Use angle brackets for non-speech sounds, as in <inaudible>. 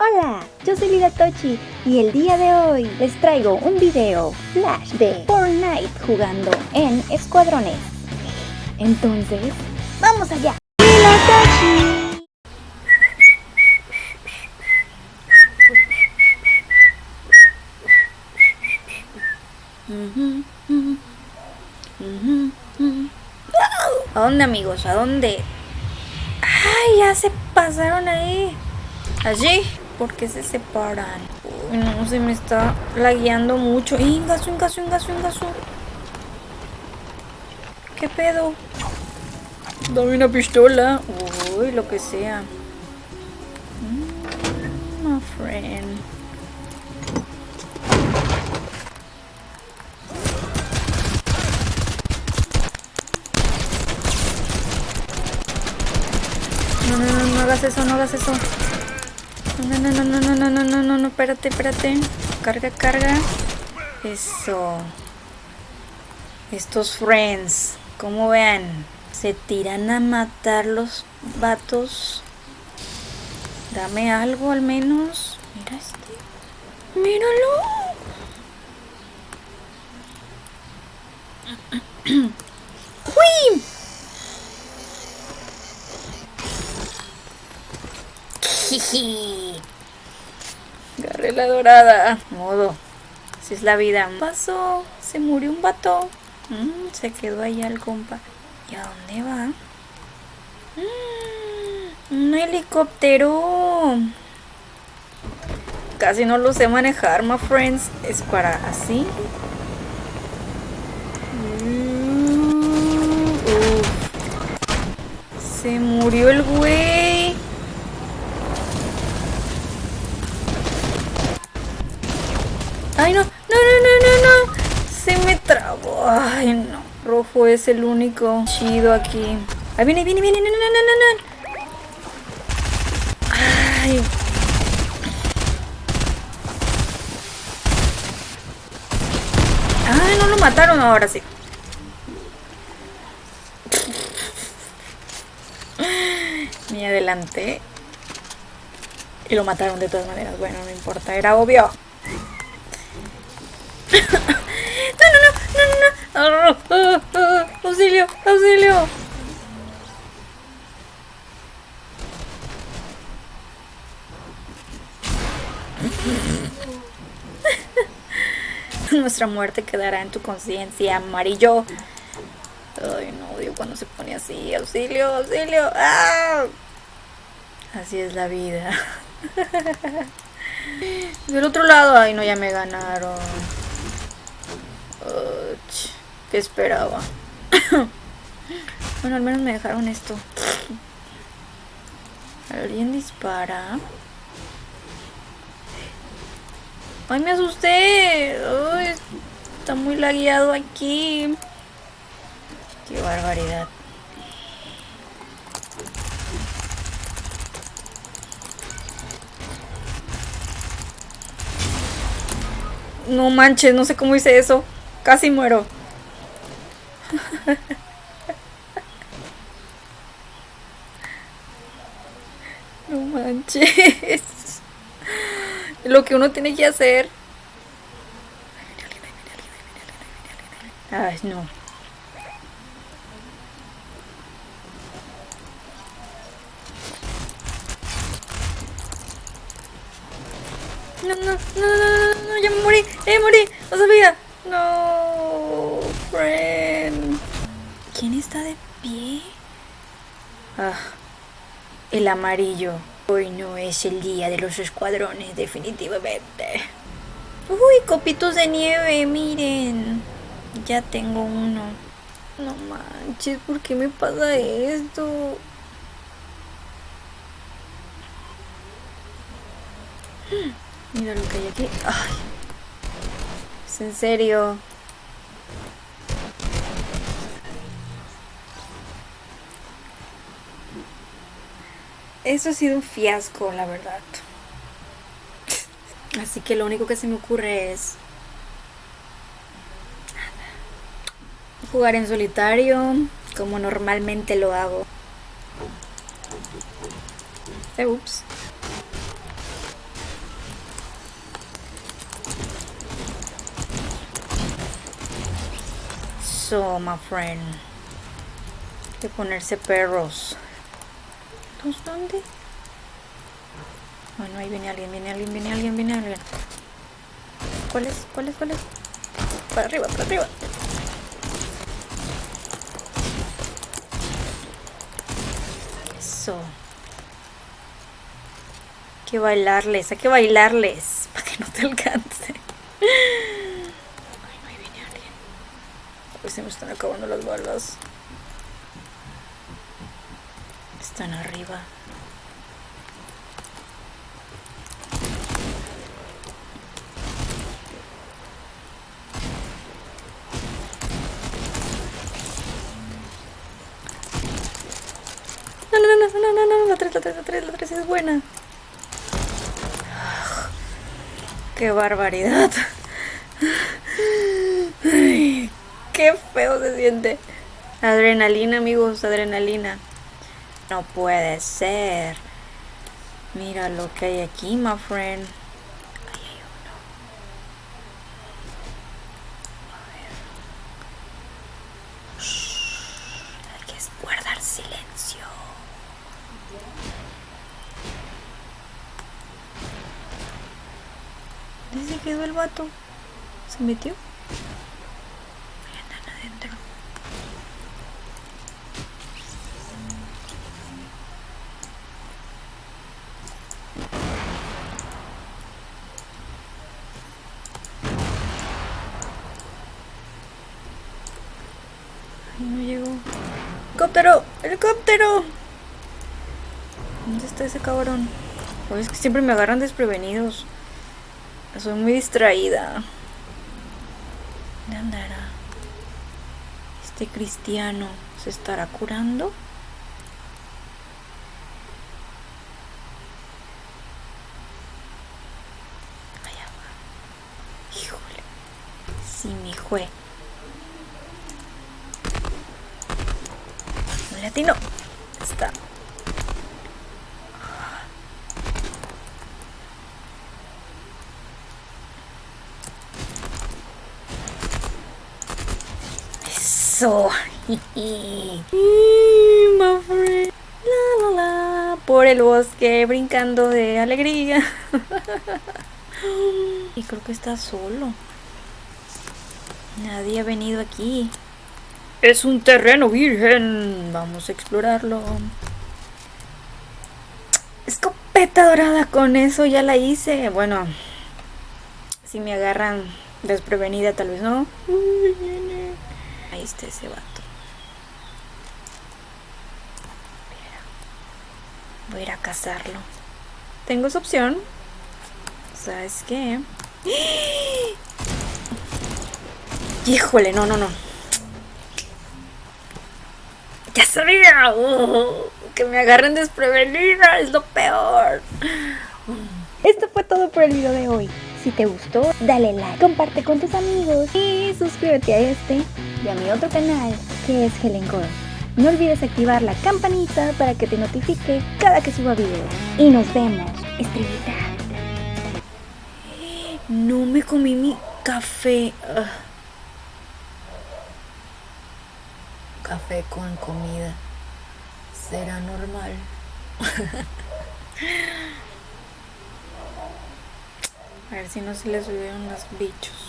Hola, yo soy Lida Tochi y el día de hoy les traigo un video flash de Fortnite jugando en escuadrones. Entonces, ¡vamos allá! ¡Lida Tochi! ¿A dónde amigos? ¿A dónde? ¡Ay, ya se pasaron ahí! ¿Allí? ¿Por qué se separan? Uy, no, se me está lagueando mucho. ¡Ingasu, ingasu, ingasu, ingasu! ¿Qué pedo? Dame una pistola. Uy, lo que sea. Mm, my friend. No, no, no, no hagas eso, no hagas eso. No, no, no, no, no, no, no, no, no, no, espérate, espérate. Carga, carga. Eso. Estos friends, como vean, se tiran a matar los vatos. Dame algo al menos. Mira este. Míralo. <clears throat> ¡Uy! Jiji. Agarré la dorada. Modo. Así es la vida. Pasó. Se murió un vato. Mm, se quedó allá el compa. ¿Y a dónde va? Mm, un helicóptero. Casi no lo sé manejar, my friends. Es para así. Mm. Se murió el güey. Ay, no, no, no, no, no, no. Se me trabó. Ay, no. Rojo es el único chido aquí. Ahí viene, viene, viene. No, no, no, no, no. Ay. Ay, no lo mataron ahora sí. Me adelanté. Y lo mataron de todas maneras. Bueno, no importa, era obvio. No, no, no, no, no, no. Auxilio, auxilio. <laughs> Nuestra muerte quedará en tu conciencia, amarillo. Ay, no odio cuando se pone así. Auxilio, auxilio. ¡Ah! Así es la vida. <laughs> Del otro lado, ay no, ya me ganaron. ¿Qué esperaba? <coughs> bueno, al menos me dejaron esto. ¿Alguien dispara? ¡Ay, me asusté! Está muy lagueado aquí. ¡Qué barbaridad! No manches, no sé cómo hice eso. Casi muero. <laughs> No manches. Lo que uno tiene que hacer. Ay, no. No, no, no, no, no, ya me morí, me morí, no sabía. No. ¿Quién está de pie? Ah, el amarillo. Hoy no es el día de los escuadrones, definitivamente. Uy, copitos de nieve, miren. Ya tengo uno. No manches, ¿por qué me pasa esto? Mira lo que hay aquí. Ay. Es en serio. Eso ha sido un fiasco, la verdad. Así que lo único que se me ocurre es jugar en solitario como normalmente lo hago. Eh, ups. So, my friend. Hay que ponerse perros. ¿Entonces dónde? Bueno, ahí viene alguien, viene alguien, viene alguien, viene alguien. ¿Cuál es? ¿Cuál es? ¿Cuál es? Para arriba, para arriba. Eso. Hay que bailarles, hay que bailarles. <laughs> Para que no te alcance. Ay, no, ahí viene alguien. A ver si me están acabando las balas. Están arriba. No, no, no, no, no, no, no, la 3, la 3, la 3, la 3 es buena. Qué barbaridad. Qué feo se siente. Adrenalina, amigos, adrenalina. No puede ser. Mira lo que hay aquí, my friend. Ahí hay uno. A ver. Shh, hay que guardar silencio. ¿Dónde se quedó el vato? ¿Se metió? Andan adentro. No llegó. ¡Helicóptero! ¡Helicóptero! ¿Dónde está ese cabrón? Pues es que siempre me agarran desprevenidos. Soy muy distraída. ¿Dónde andará? Este cristiano se estará curando. Allá va. Híjole. Sí, mi jue. Latino. Está. Eso. <laughs> Friend. La, la, la. Por el bosque, brincando de alegría. <laughs> y creo que está solo. Nadie ha venido aquí. Es un terreno virgen. Vamos a explorarlo. Escopeta dorada, con eso ya la hice. Bueno, si me agarran desprevenida, tal vez no. Ahí está ese vato. Voy a ir a cazarlo. Tengo esa opción. ¿Sabes qué? Híjole, no, no, no. Ya sabía. Uh, que me agarren desprevenida es lo peor. Esto fue todo por el video de hoy. Si te gustó, dale like, comparte con tus amigos y suscríbete a este y a mi otro canal que es Helen Core. No olvides activar la campanita para que te notifique cada que suba video. Y nos vemos, estrellita. No me comí mi café. Ugh. Café con comida. ¿Será normal? <laughs> A ver si no se les subieron los bichos.